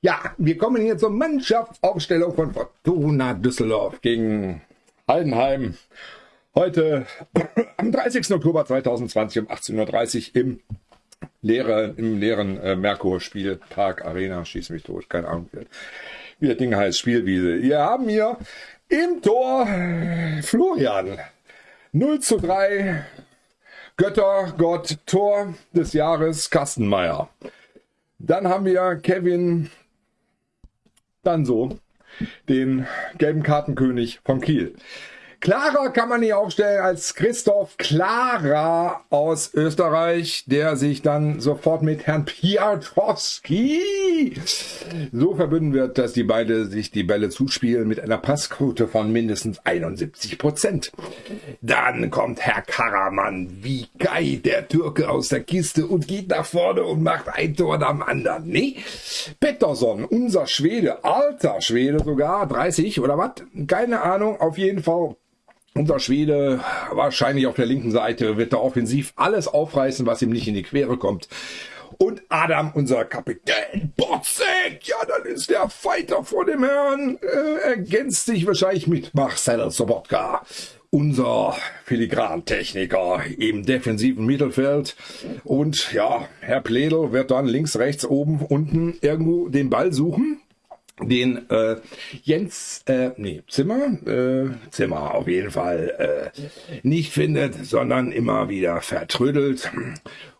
ja, wir kommen hier zur Mannschaftsaufstellung von Fortuna Düsseldorf gegen Heidenheim. Heute am 30. Oktober 2020 um 18.30 Uhr im leeren, im leeren äh, Merkur-Spielpark Arena. Schieß mich tot, keine Ahnung, wie das Ding heißt, Spielwiese. Wir haben hier im Tor Florian 0 zu 3 Göttergott Tor des Jahres Kastenmeier. Dann haben wir Kevin dann so, den gelben Kartenkönig von Kiel. Klarer kann man ihn aufstellen als Christoph Klara aus Österreich, der sich dann sofort mit Herrn Piotrowski so verbünden wird, dass die beide sich die Bälle zuspielen mit einer Passquote von mindestens 71 Prozent. Dann kommt Herr Karaman, wie geil, der Türke aus der Kiste und geht nach vorne und macht ein Tor nach dem anderen. Nee, Pettersson, unser Schwede, alter Schwede sogar, 30 oder was? Keine Ahnung, auf jeden Fall unser Schwede, wahrscheinlich auf der linken Seite, wird da offensiv alles aufreißen, was ihm nicht in die Quere kommt. Und Adam, unser Kapitän, Botzek, ja, dann ist der Fighter vor dem Herrn, äh, ergänzt sich wahrscheinlich mit Marcel Sobotka, unser Filigrantechniker im defensiven Mittelfeld. Und ja, Herr Pledel wird dann links, rechts, oben, unten irgendwo den Ball suchen den äh, Jens, äh, nee, Zimmer, äh, Zimmer auf jeden Fall äh, nicht findet, sondern immer wieder vertrödelt.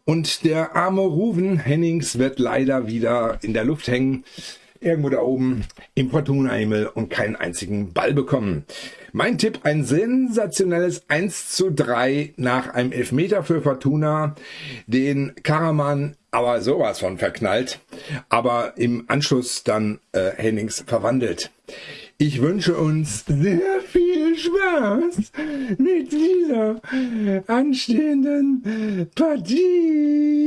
Und der arme Ruven Hennings wird leider wieder in der Luft hängen, irgendwo da oben im Fortuna-Himmel und keinen einzigen Ball bekommen. Mein Tipp, ein sensationelles 1 zu 3 nach einem Elfmeter für Fortuna, den Karaman aber sowas von verknallt, aber im Anschluss dann äh, Hennings verwandelt. Ich wünsche uns sehr viel Spaß mit dieser anstehenden Partie.